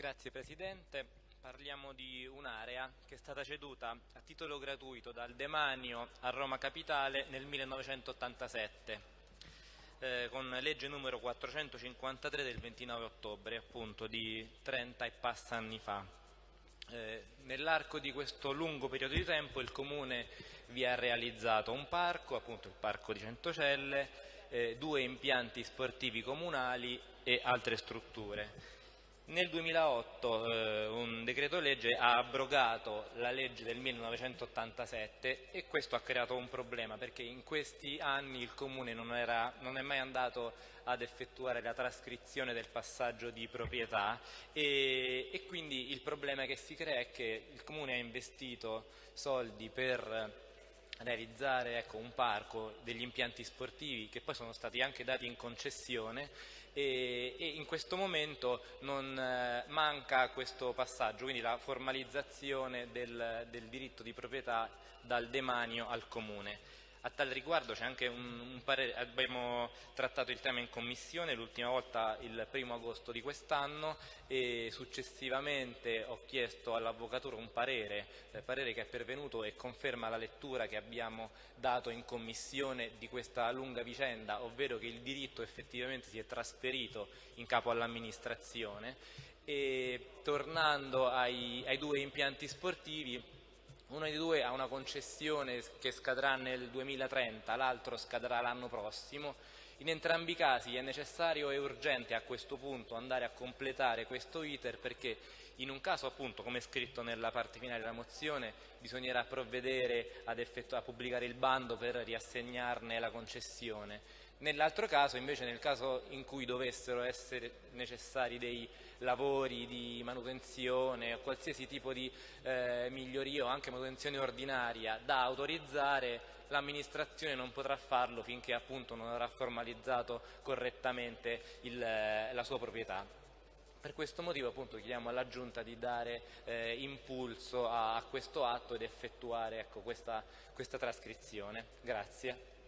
Grazie Presidente. Parliamo di un'area che è stata ceduta a titolo gratuito dal Demanio a Roma Capitale nel 1987 eh, con legge numero 453 del 29 ottobre, appunto di 30 e passa anni fa. Eh, nell'arco di questo lungo periodo di tempo il Comune vi ha realizzato un parco, appunto il Parco di Centocelle, eh, due impianti sportivi comunali e altre strutture. Nel 2008 eh, un decreto legge ha abrogato la legge del 1987 e questo ha creato un problema perché in questi anni il Comune non, era, non è mai andato ad effettuare la trascrizione del passaggio di proprietà e, e quindi il problema che si crea è che il Comune ha investito soldi per realizzare ecco, un parco, degli impianti sportivi che poi sono stati anche dati in concessione e, e in questo momento non eh, manca questo passaggio, quindi la formalizzazione del, del diritto di proprietà dal demanio al Comune. A tal riguardo c'è anche un, un, parere, abbiamo trattato il tema in commissione l'ultima volta il primo agosto di quest'anno e successivamente ho chiesto all'avvocatura un parere, eh, parere che è pervenuto e conferma la lettura che abbiamo dato in commissione di questa lunga vicenda, ovvero che il diritto effettivamente si è trasferito in capo all'amministrazione. E tornando ai, ai due impianti sportivi uno dei due ha una concessione che scadrà nel 2030, l'altro scadrà l'anno prossimo. In entrambi i casi è necessario e urgente a questo punto andare a completare questo iter perché in un caso appunto come scritto nella parte finale della mozione bisognerà provvedere a pubblicare il bando per riassegnarne la concessione Nell'altro caso, invece, nel caso in cui dovessero essere necessari dei lavori di manutenzione o qualsiasi tipo di eh, miglioria o anche manutenzione ordinaria da autorizzare, l'amministrazione non potrà farlo finché appunto non avrà formalizzato correttamente il, la sua proprietà. Per questo motivo appunto, chiediamo alla Giunta di dare eh, impulso a, a, questo atto ed effettuare ecco, questa, questa trascrizione. Grazie.